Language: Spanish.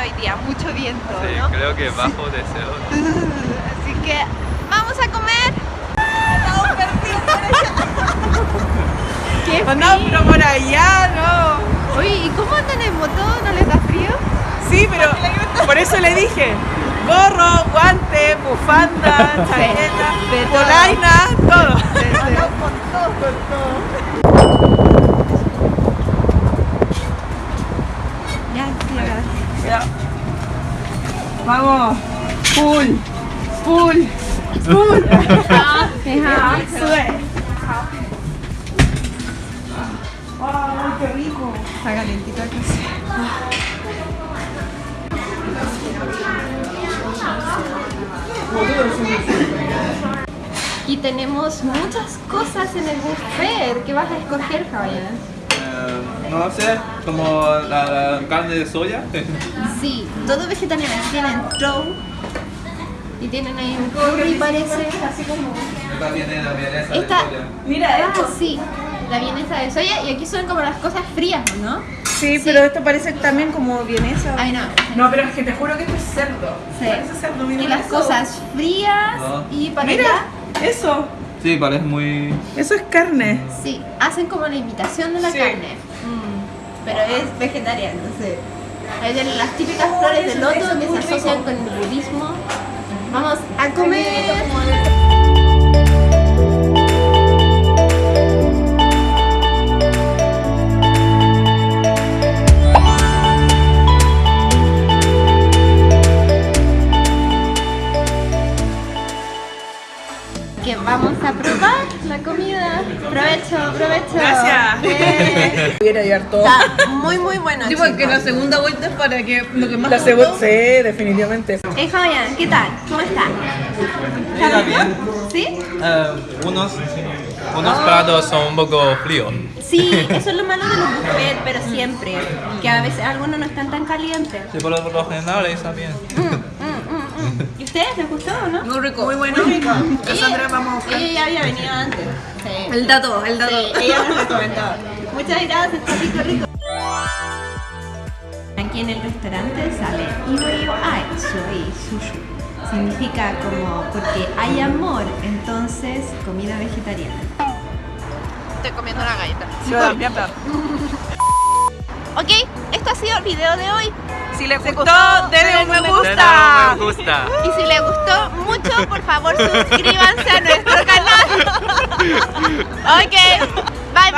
hoy día, mucho viento, Sí, ¿no? creo que bajo sí. de cero. Así que, ¡vamos a comer! ¡Qué pues Andamos por allá, ¿no? Oye, ¿y cómo andan en moto? ¿No les da frío? Sí, pero por eso le dije gorro, guante, bufanda, chaqueta, polaina, todo. todo. Vamos. Full. Full. Full. Ajá. Sube. ¡Ay, qué rico! Está calentito aquí. Y tenemos muchas cosas en el buffet. ¿Qué vas a escoger, Javier? No sé, como la, la carne de soya. Sí, todo vegetariano. Tienen trow y tienen ahí un curry, parece. Así como. Esta tiene la vienesa Esta- de soya. Mira Ah, esto. sí, la vienesa de soya. Y aquí son como las cosas frías, ¿no? Sí, pero esto parece también como vienesa. Ay, no. No, pero es que te juro que esto es cerdo. Sí. Parece cerdo, mira Y las eso. cosas frías No. y para Mira, allá, eso. Sí, parece muy... Eso es carne. sí, hacen como la imitación de la Sí. carne. Pero es sí. Ahí tienen las típicas flores de loto que se asocian con el budismo. Vamos a comer. Que vamos a probar la comida. Provecho, provecho. Gracias. Eh, Voy a ir a llevar todo. Está muy, muy bueno. Sí, porque chicos. la segunda vuelta es para que lo que más La segunda. Sí, definitivamente. Hey Fabián, ¿qué tal? ¿Cómo estás? Está bien. ¿Sí? Eh, unos, unos platos son un poco fríos. Sí, eso es lo malo de los buffets, pero siempre. Que a veces algunos no están tan calientes. Sí, por lo, por lo general está bien. Mm, mm, mm, mm. ¿Y ustedes les gustó o no? Muy rico. Muy bueno. Cassandra, vamos a buscar. Ella ya había venido antes. Sí. El dato, el dato. Sí, ella nos recomendó. Muchas gracias, está rico, rico. Aquí en el restaurante sale Iwayo Ai, soy sushi. Significa como porque hay amor, entonces comida vegetariana. Estoy comiendo una galleta. Yo también, Ok, esto ha sido el video de hoy. Si les gustó, denle un me gusta. me gusta. Y si les gustó mucho, por favor suscríbanse a nuestro canal. Ok, bye bye.